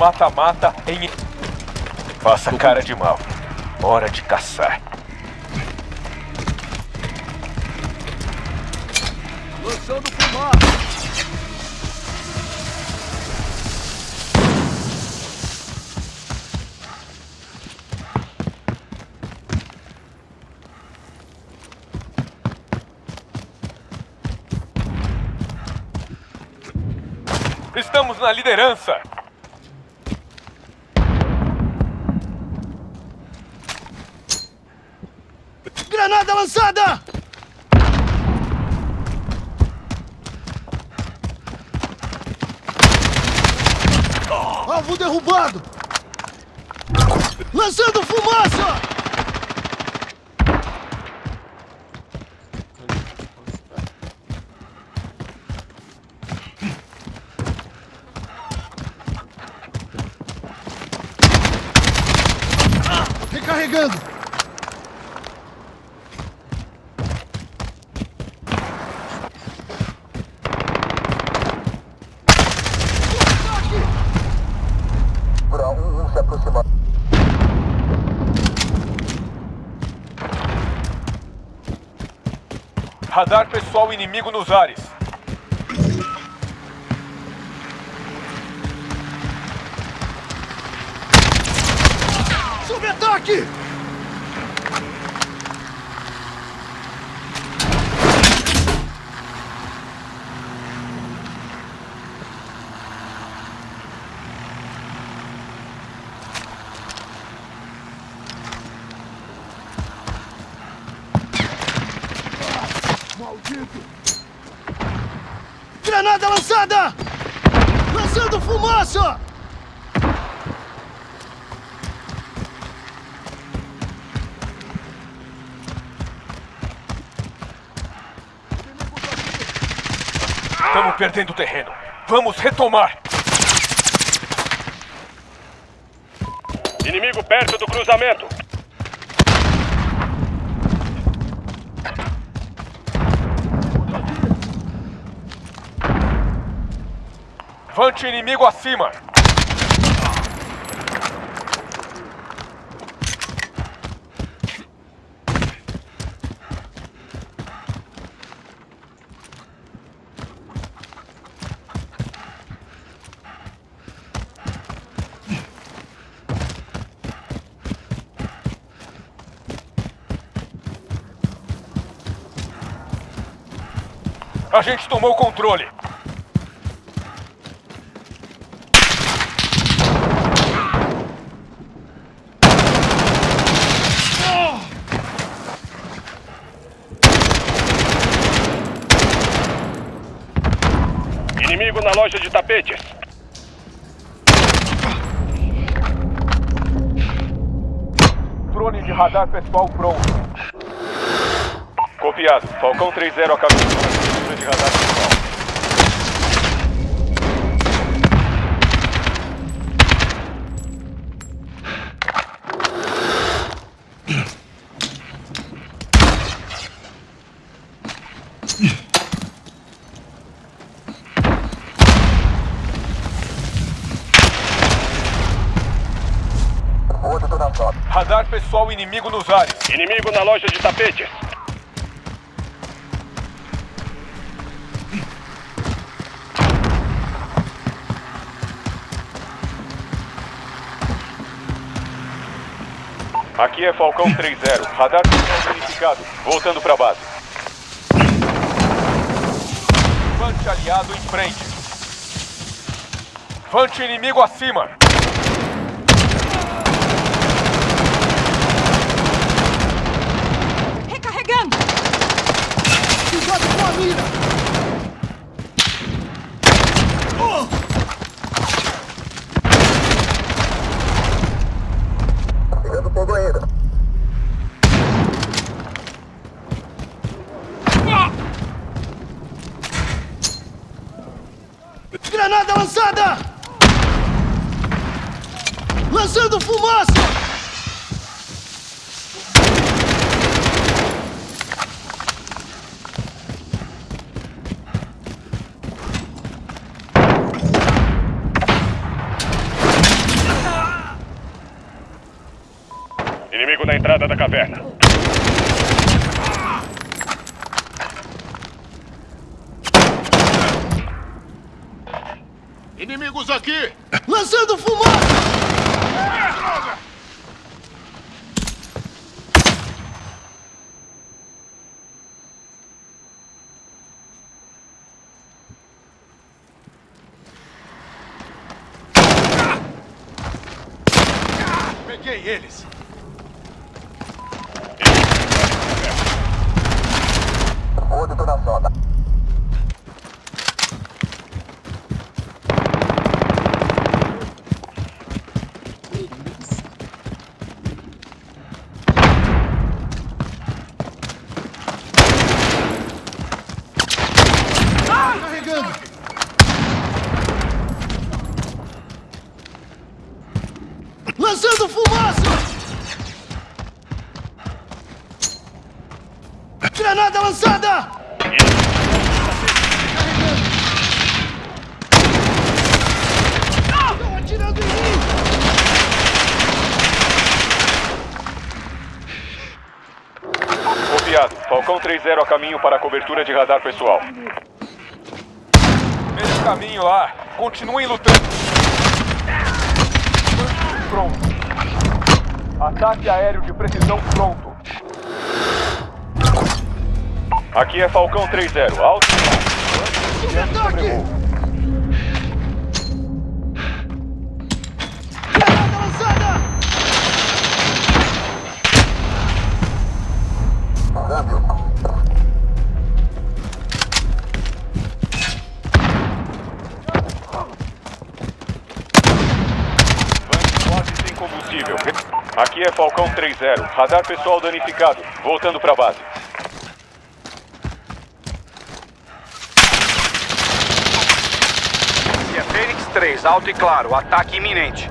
mata-mata em... Faça cara de mal. Hora de caçar. Lançando fumaça! Estamos na liderança! Granada lançada! Alvo derrubado! Lançando fumaça! Recarregando! Radar pessoal inimigo nos ares. Sob ataque! Granada lançada! Lançando fumaça! Estamos perdendo terreno. Vamos retomar. Inimigo perto do cruzamento. Vante inimigo acima. A gente tomou o controle. Inimigo na loja de tapetes. Drone de radar pessoal pronto. Copiado. Falcão 3-0 a caminho. Drone de radar pessoal. Pessoal inimigo nos ares. Inimigo na loja de tapetes. Aqui é Falcão 3-0. Radar verificado. Voltando pra base. Vante aliado em frente. Vante inimigo acima. Granada lançada! Lançando fumaça! Entrada da caverna. Inimigos aqui! Lançando fumaça! Peguei eles! Granada lançada! Estão atirando em mim! Copiado. Falcão 3-0 a caminho para a cobertura de radar pessoal. Mesmo caminho lá. Continuem lutando. Pronto. Ataque aéreo de precisão pronto. Aqui é Falcão 3-0. Alto. Ataque! Aqui é Falcão 3-0. Radar pessoal danificado. Voltando para base. Aqui é Fênix 3, alto e claro, ataque iminente.